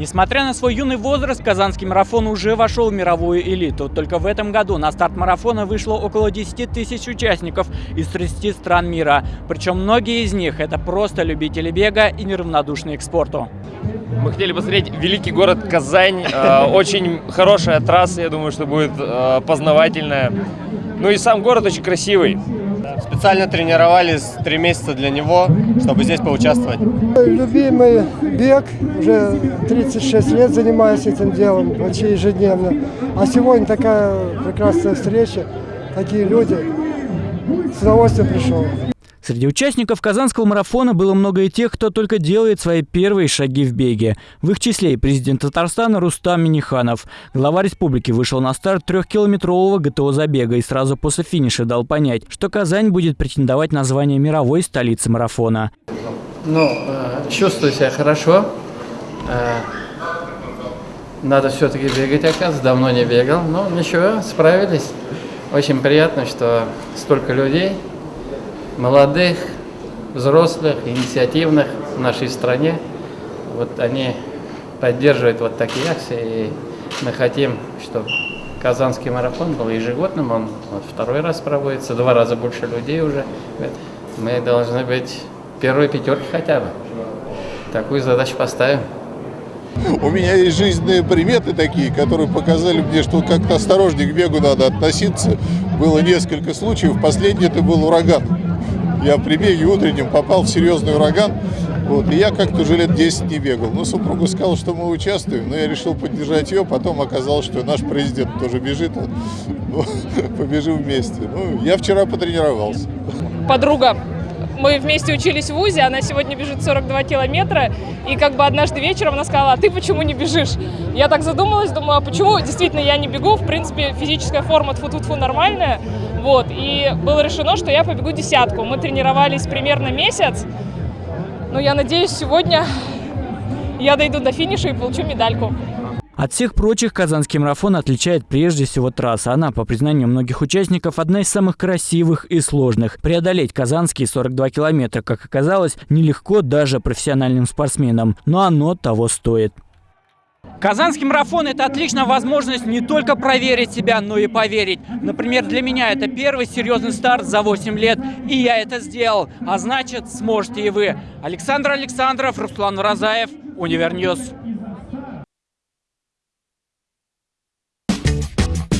Несмотря на свой юный возраст, казанский марафон уже вошел в мировую элиту. Только в этом году на старт марафона вышло около 10 тысяч участников из 30 стран мира. Причем многие из них – это просто любители бега и неравнодушные к спорту. Мы хотели посмотреть великий город Казань. Э, очень хорошая трасса, я думаю, что будет э, познавательная. Ну и сам город очень красивый. Специально тренировались три месяца для него, чтобы здесь поучаствовать. Любимый бег, уже 36 лет занимаюсь этим делом, почти ежедневно. А сегодня такая прекрасная встреча, такие люди. С удовольствием пришел. Среди участников Казанского марафона было много и тех, кто только делает свои первые шаги в беге. В их числе и президент Татарстана Рустам Миниханов. Глава республики вышел на старт трехкилометрового ГТО-забега и сразу после финиша дал понять, что Казань будет претендовать на звание мировой столицы марафона. Ну, э, чувствую себя хорошо. Э, надо все-таки бегать, оказывается. Давно не бегал. Но ничего, справились. Очень приятно, что столько людей молодых, взрослых, инициативных в нашей стране. Вот они поддерживают вот такие акции, и мы хотим, чтобы Казанский марафон был ежегодным, он вот второй раз проводится, два раза больше людей уже. Мы должны быть первой пятерки хотя бы. Такую задачу поставим. У меня есть жизненные приметы такие, которые показали мне, что как-то осторожнее к бегу надо относиться. Было несколько случаев. Последний это был ураган. Я при беге утреннем попал в серьезный ураган. Вот, и я как-то уже лет 10 не бегал. Но супруга сказала, что мы участвуем, но я решил поддержать ее. Потом оказалось, что наш президент тоже бежит. Ну, побежим вместе. Ну, я вчера потренировался. Подруга мы вместе учились в ВУЗе, она сегодня бежит 42 километра, и как бы однажды вечером она сказала, а ты почему не бежишь? Я так задумалась, думаю, а почему действительно я не бегу, в принципе, физическая форма тфу-тфу-тфу нормальная, вот, и было решено, что я побегу десятку. Мы тренировались примерно месяц, но я надеюсь, сегодня я дойду до финиша и получу медальку. От всех прочих казанский марафон отличает прежде всего трасса. Она, по признанию многих участников, одна из самых красивых и сложных. Преодолеть казанские 42 километра, как оказалось, нелегко даже профессиональным спортсменам, но оно того стоит. Казанский марафон – это отличная возможность не только проверить себя, но и поверить. Например, для меня это первый серьезный старт за 8 лет, и я это сделал. А значит, сможете и вы. Александр Александров, Руслан Розаев, Универньюз. Thank you.